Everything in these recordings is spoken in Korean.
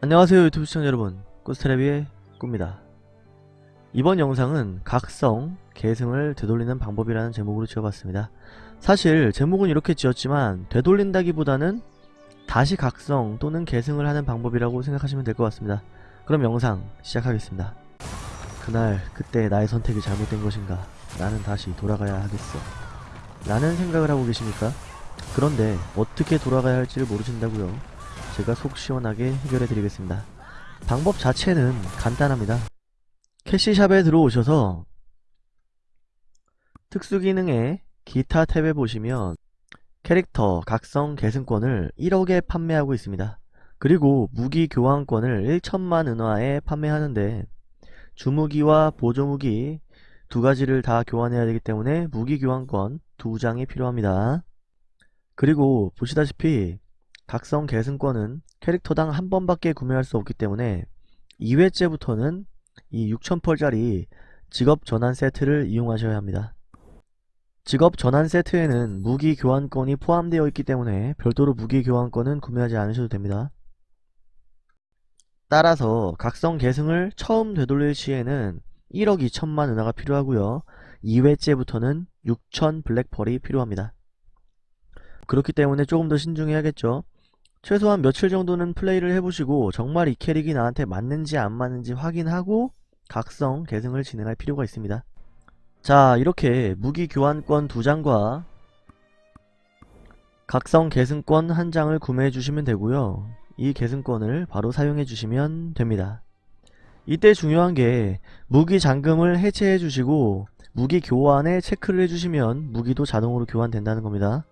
안녕하세요 유튜브 시청자 여러분. 꾸스테레비의 꾸입니다. 이번 영상은 각성, 계승을 되돌리는 방법이라는 제목으로 지어봤습니다. 사실 제목은 이렇게 지었지만 되돌린다기보다는 다시 각성 또는 계승을 하는 방법이라고 생각하시면 될 것 같습니다. 그럼 영상 시작하겠습니다. 그날 그때 나의 선택이 잘못된 것인가? 나는 다시 돌아가야 하겠어. 라는 생각을 하고 계십니까? 그런데 어떻게 돌아가야 할지를 모르신다고요 제가 속 시원하게 해결해 드리겠습니다. 방법 자체는 간단합니다. 캐시샵에 들어오셔서 특수 기능에 기타 탭에 보시면 캐릭터 각성 계승권을 1억에 판매하고 있습니다. 그리고 무기 교환권을 1천만 은화에 판매하는데 주무기와 보조무기 두 가지를 다 교환해야 되기 때문에 무기 교환권 두 장이 필요합니다. 그리고 보시다시피 각성 계승권은 캐릭터당 한 번밖에 구매할 수 없기 때문에 2회째부터는 이 6000펄짜리 직업 전환 세트를 이용하셔야 합니다. 직업 전환 세트에는 무기 교환권이 포함되어 있기 때문에 별도로 무기 교환권은 구매하지 않으셔도 됩니다. 따라서 각성 계승을 처음 되돌릴 시에는 1억 2천만 은하가 필요하고요. 2회째부터는 6천 블랙펄이 필요합니다. 그렇기 때문에 조금 더 신중해야겠죠. 최소한 며칠 정도는 플레이를 해보시고 정말 이 캐릭이 나한테 맞는지 안 맞는지 확인하고 각성 계승을 진행할 필요가 있습니다. 자 이렇게 무기 교환권 2장과 각성 계승권 1장을 구매해 주시면 되고요. 이 계승권을 바로 사용해 주시면 됩니다. 이때 중요한 게 무기 잠금을 해체해 주시고 무기 교환에 체크를 해주시면 무기도 자동으로 교환된다는 겁니다.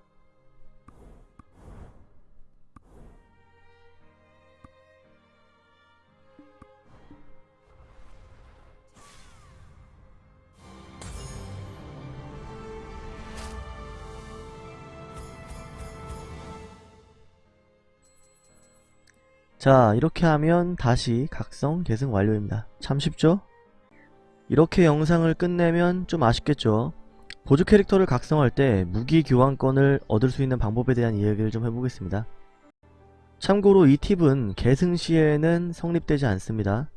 자 이렇게 하면 다시 각성 계승 완료입니다. 참 쉽죠? 이렇게 영상을 끝내면 좀 아쉽겠죠? 보조 캐릭터를 각성할 때 무기 교환권을 얻을 수 있는 방법에 대한 이야기를 좀 해보겠습니다. 참고로 이 팁은 계승 시에는 성립되지 않습니다.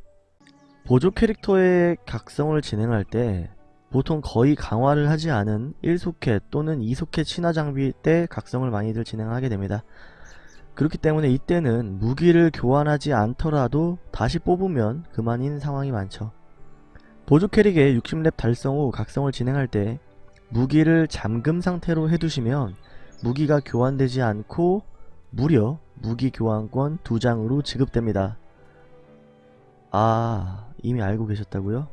보조 캐릭터의 각성을 진행할 때 보통 거의 강화를 하지 않은 1소켓 또는 2소켓 신화 장비 때 각성을 많이들 진행하게 됩니다. 그렇기 때문에 이때는 무기를 교환하지 않더라도 다시 뽑으면 그만인 상황이 많죠. 보조 캐릭의 60렙 달성 후 각성을 진행할 때 무기를 잠금 상태로 해두시면 무기가 교환되지 않고 무려 무기 교환권 2장으로 지급됩니다. 아 이미 알고 계셨다고요?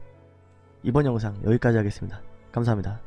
이번 영상 여기까지 하겠습니다. 감사합니다.